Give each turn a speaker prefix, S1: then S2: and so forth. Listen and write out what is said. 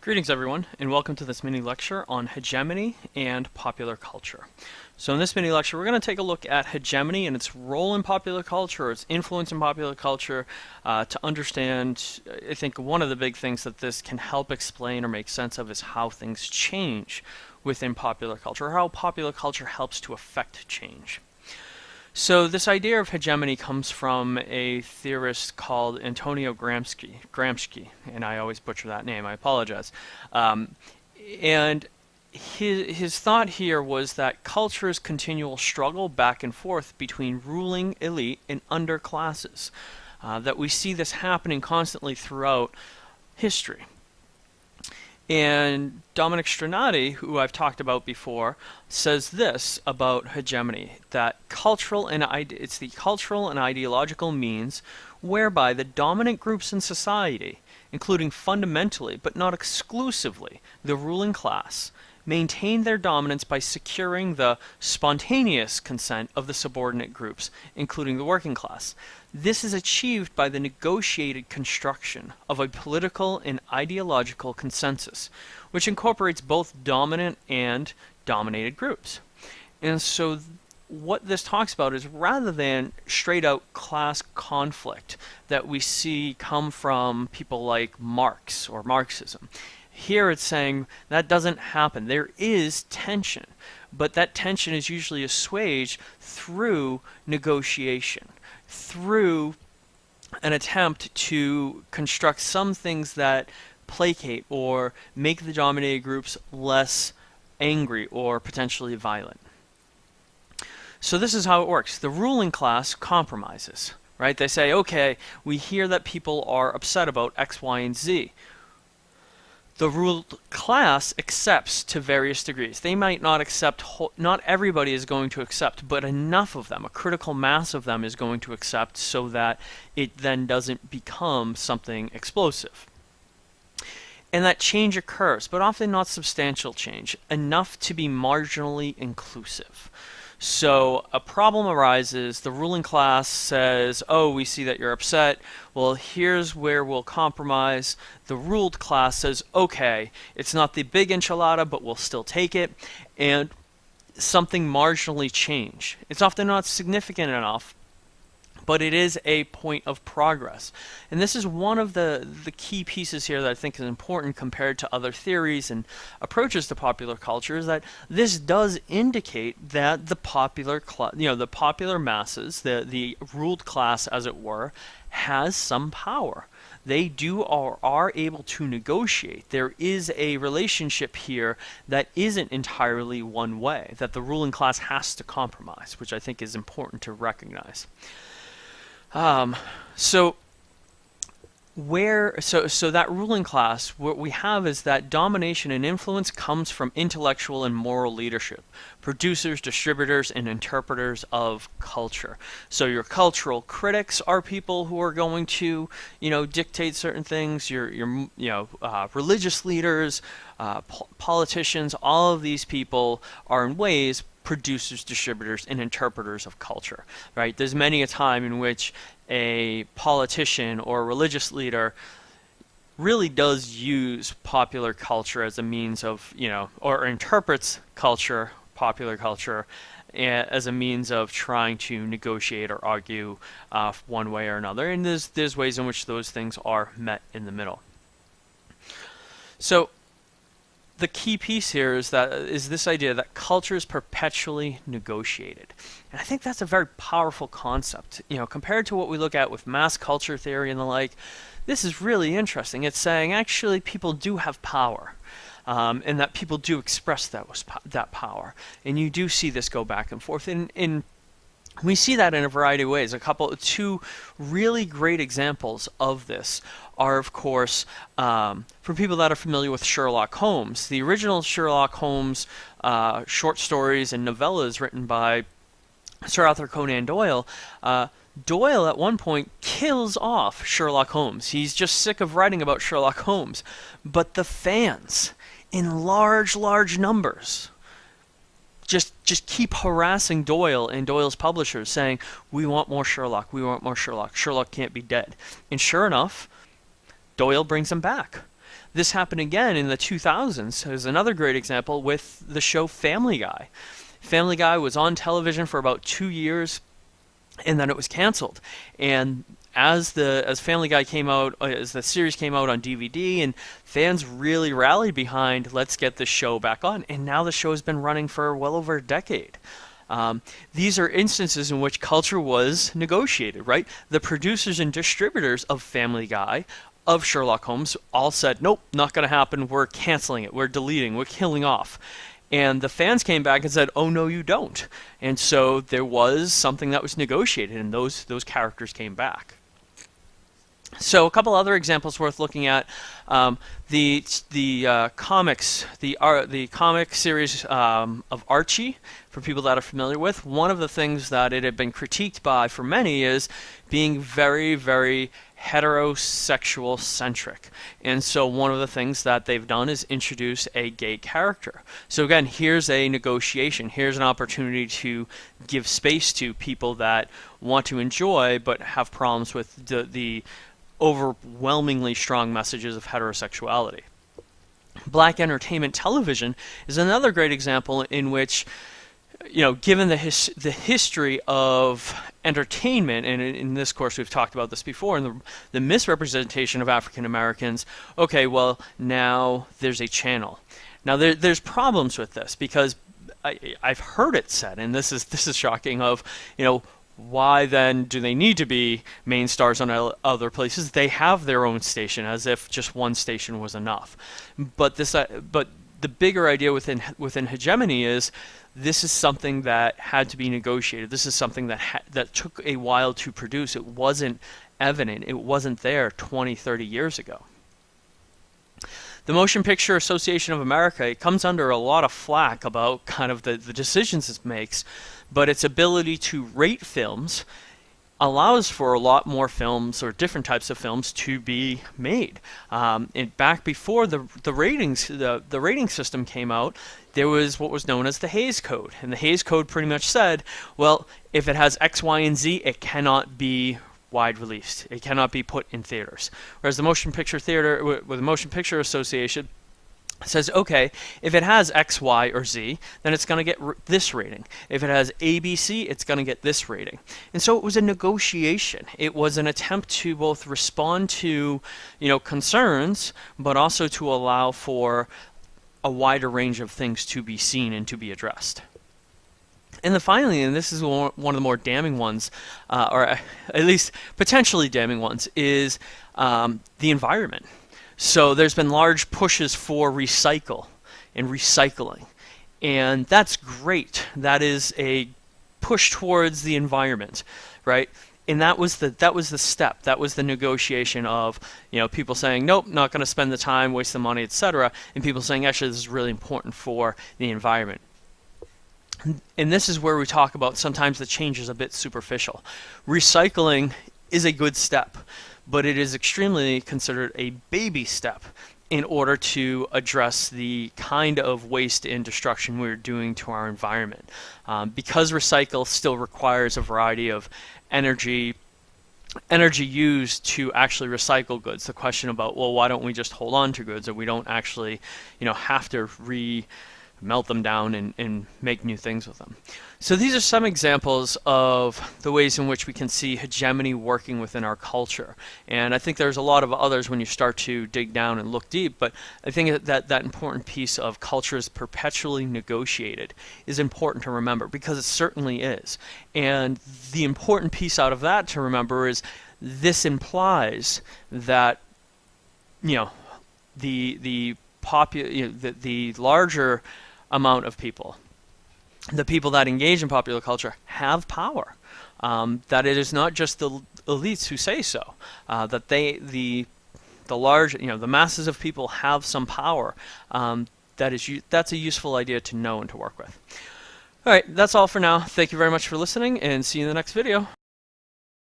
S1: Greetings everyone and welcome to this mini lecture on hegemony and popular culture. So in this mini lecture we're going to take a look at hegemony and its role in popular culture, its influence in popular culture uh, to understand I think one of the big things that this can help explain or make sense of is how things change within popular culture, or how popular culture helps to affect change. So this idea of hegemony comes from a theorist called Antonio Gramsci, Gramsci and I always butcher that name, I apologize. Um, and his, his thought here was that culture's continual struggle back and forth between ruling elite and underclasses. Uh, that we see this happening constantly throughout history. And Dominic Strinati, who I've talked about before, says this about hegemony, that cultural and it's the cultural and ideological means whereby the dominant groups in society, including fundamentally but not exclusively the ruling class, maintain their dominance by securing the spontaneous consent of the subordinate groups, including the working class. This is achieved by the negotiated construction of a political and ideological consensus, which incorporates both dominant and dominated groups. And so what this talks about is rather than straight out class conflict that we see come from people like Marx or Marxism, here it's saying that doesn't happen. There is tension, but that tension is usually assuaged through negotiation through an attempt to construct some things that placate or make the dominated groups less angry or potentially violent. So this is how it works. The ruling class compromises, right? They say, okay, we hear that people are upset about X, Y, and Z the ruled class accepts to various degrees. They might not accept, not everybody is going to accept, but enough of them, a critical mass of them is going to accept so that it then doesn't become something explosive. And that change occurs, but often not substantial change, enough to be marginally inclusive. So a problem arises, the ruling class says, oh, we see that you're upset. Well, here's where we'll compromise. The ruled class says, okay, it's not the big enchilada, but we'll still take it. And something marginally change. It's often not significant enough, but it is a point of progress. And this is one of the, the key pieces here that I think is important compared to other theories and approaches to popular culture is that this does indicate that the popular you know the popular masses, the the ruled class as it were, has some power they do or are able to negotiate. There is a relationship here that isn't entirely one way, that the ruling class has to compromise, which I think is important to recognize. Um, so where so so that ruling class what we have is that domination and influence comes from intellectual and moral leadership producers distributors and interpreters of culture. So your cultural critics are people who are going to you know dictate certain things. Your your you know uh, religious leaders uh, po politicians all of these people are in ways producers, distributors, and interpreters of culture, right? There's many a time in which a politician or a religious leader really does use popular culture as a means of, you know, or interprets culture, popular culture, as a means of trying to negotiate or argue uh, one way or another. And there's, there's ways in which those things are met in the middle. So the key piece here is that is this idea that culture is perpetually negotiated. And I think that's a very powerful concept. You know, compared to what we look at with mass culture theory and the like, this is really interesting. It's saying actually people do have power. Um, and that people do express that that power, and you do see this go back and forth. In in we see that in a variety of ways. A couple, two really great examples of this are, of course, um, for people that are familiar with Sherlock Holmes. The original Sherlock Holmes uh, short stories and novellas written by Sir Arthur Conan Doyle. Uh, Doyle at one point kills off Sherlock Holmes. He's just sick of writing about Sherlock Holmes. But the fans, in large, large numbers, just just keep harassing Doyle and Doyle's publishers saying, "We want more Sherlock. We want more Sherlock. Sherlock can't be dead." And sure enough, Doyle brings him back. This happened again in the 2000s. There's another great example with the show Family Guy. Family Guy was on television for about two years, and then it was canceled. And as the as Family Guy came out, uh, as the series came out on DVD, and fans really rallied behind, let's get the show back on. And now the show has been running for well over a decade. Um, these are instances in which culture was negotiated, right? The producers and distributors of Family Guy, of Sherlock Holmes, all said, nope, not going to happen. We're canceling it. We're deleting. We're killing off. And the fans came back and said, "Oh no, you don't." And so there was something that was negotiated, and those those characters came back. So a couple other examples worth looking at: um, the the uh, comics, the uh, the comic series um, of Archie. For people that are familiar with, one of the things that it had been critiqued by for many is being very very heterosexual centric. And so one of the things that they've done is introduce a gay character. So again, here's a negotiation. Here's an opportunity to give space to people that want to enjoy but have problems with the, the overwhelmingly strong messages of heterosexuality. Black entertainment television is another great example in which you know, given the his, the history of entertainment, and in, in, this course we've talked about this before, and the, the misrepresentation of African Americans, okay, well, now there's a channel. Now there, there's problems with this because I, I've heard it said, and this is this is shocking. Of you know, why then do they need to be main stars on other places? They have their own station, as if just one station was enough. But this, uh, but the bigger idea within within hegemony is this is something that had to be negotiated. This is something that ha- that took a while to produce. It wasn't evident. It wasn't there 20, 30 years ago. The Motion Picture Association of America it comes under a lot of flack about kind of the, the decisions it makes, but its ability to rate films allows for a lot more films or different types of films to be made. Um, and back before the the ratings the the rating system came out, there was what was known as the Hays Code, and the Hays Code pretty much said, well, if it has X, Y, and Z, it cannot be wide released. It cannot be put in theaters. Whereas the Motion Picture Theater, with the Motion Picture Association, says, okay, if it has X, Y, or Z, then it's going to get this rating. If it has A, B, C, it's going to get this rating. And so it was a negotiation. It was an attempt to both respond to, you know, concerns, but also to allow for a wider range of things to be seen and to be addressed. And then finally, and this is one of the more damning ones, uh, or at least potentially damning ones, is um, the environment. So there's been large pushes for recycle and recycling. And that's great. That is a push towards the environment, right? And that was the that was the step. That was the negotiation of you know people saying nope, not going to spend the time, waste the money, etc. And people saying actually this is really important for the environment. And this is where we talk about sometimes the change is a bit superficial. Recycling is a good step but it is extremely considered a baby step in order to address the kind of waste and destruction we're doing to our environment. Um, because recycle still requires a variety of energy energy used to actually recycle goods. The question about well, why don't we just hold on to goods, and we don't actually, you know, have to re melt them down and, and make new things with them. So these are some examples of the ways in which we can see hegemony working within our culture. And I think there's a lot of others when you start to dig down and look deep, but I think that that important piece of culture is perpetually negotiated is important to remember because it certainly is. And the important piece out of that to remember is this implies that you know the the popu- you know, the, the larger amount of people. The people that engage in popular culture have power. Um, that it is not just the elites who say so. Uh, that they the the large you know the masses of people have some power. Um, that is that's a useful idea to know and to work with. All right, that's all for now. Thank you very much for listening, and see you in the next video.